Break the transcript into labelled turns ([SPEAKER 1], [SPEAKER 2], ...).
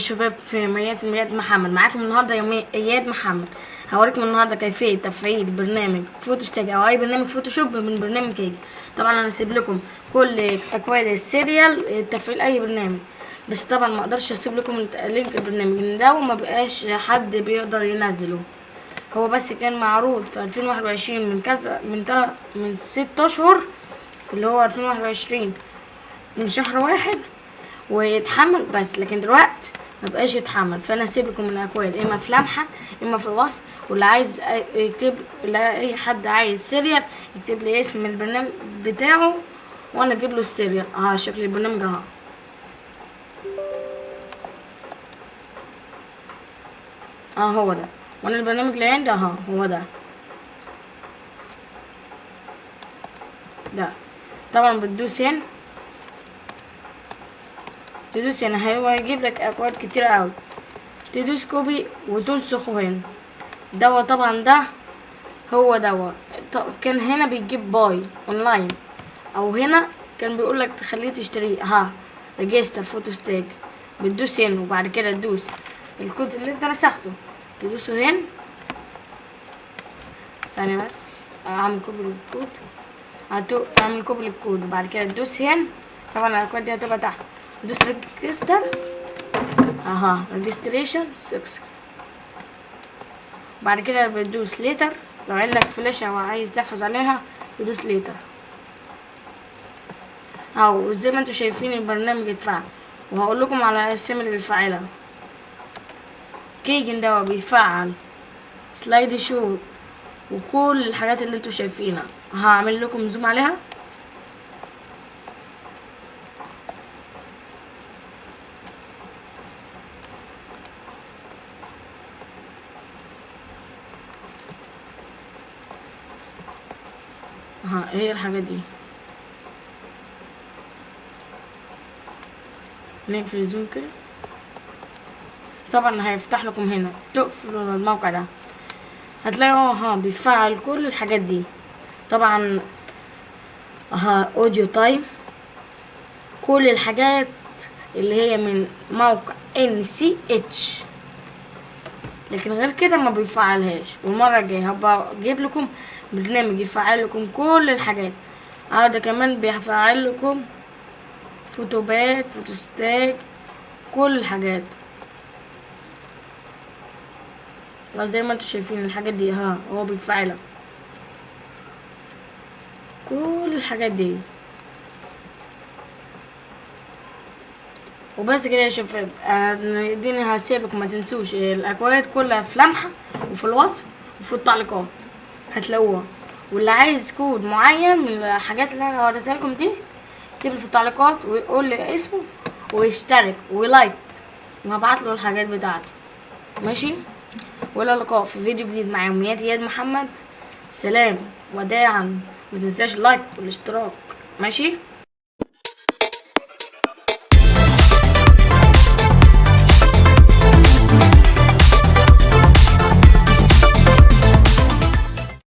[SPEAKER 1] شباب في مياد مياد محمد. معاكم النهارده يومي إياد محمد. هوريكم النهارده كيفية تفعيل برنامج PhotoStage أو أي برنامج Photoshop من برنامج keygen طبعا أنا هسيب لكم كل أكواد ال serial تفعيل أي برنامج. بس طبعا ما أقدرش أسيب لكم link البرنامج ده وما بقاش حد بيقدر ينزله. هو بس كان معروض في 2021 من كذا من تلات من ست أشهر اللي هو 2021 من شهر واحد ويتحمل بس. لكن دلوقتي ما بقاش يتحمل. فأنا هسيب لكم الأكواد. إما في لمحة إما في الوصف واللي عايز يكتب أي حد عايز serial يكتب لي اسم البرنامج بتاعه وأنا أجيب له ال serial. آه شكل البرنامج أهو. آه هو ده. وأنا البرنامج اللي عندي أهو. هو ده. ده. طبعا بتدوس هنا. تدوس هنا هو هيجيب لك أكواد كتير أوي. تدوس copy وتنسخه هنا. دوا طبعا ده هو دوا. كان هنا بيجيب buy online. أو هنا كان بيقول لك تخليه تشتريه ها register PhotoStage بتدوس هنا وبعد كده تدوس. الكود اللي انت نسخته. تدوسه هنا. ثانية بس. أعمل copy للكود. هتو أعمل copy للكود. وبعد كده تدوس هنا. طبعا الأكواد دي هتبقى تحت. دوس register أها registration 6 بعد كده بتدوس later لو عندك فلاشة وعايز تحفظ عليها تدوس later اهو زي ما أنتوا شايفين البرنامج اتفعل. وهقول لكم على الاسامي اللي بيفعلها كيجن ده بيفعل سلايد شو وكل الحاجات اللي أنتوا شايفينها. هعمل لكم زوم عليها. ها إيه الحاجات دي؟ نقفل ال zoom كده؟ طبعا هيفتح لكم هنا تقفلوا الموقع ده. هتلاقوا ها بيفعل كل الحاجات دي. طبعا ها audio time كل الحاجات اللي هي من موقع NCH لكن غير كده ما بيفعلهاش. والمرة الجاية هبقى أجيب لكم برنامج يفعل لكم كل الحاجات. آه ده كمان بيفعل لكم VideoPad PhotoStage كل الحاجات. زي ما أنتوا شايفين الحاجات دي ها هو بيفعلها. كل الحاجات دي. وبس كده يا شباب أنا دي هسيبكم ما تنسوش الاكواد كلها في لمحة وفي الوصف وفي التعليقات. هتلاقوها واللي عايز كود معين من الحاجات اللي أنا وريتها لكم دي اكتب في التعليقات ويقول لي اسمه ويشترك و like. وهبعت له الحاجات بتاعته. ماشي؟ وإلى اللقاء في فيديو جديد مع يوميات اياد محمد سلام. وداعا. ما تنساش ال like والاشتراك. ماشي؟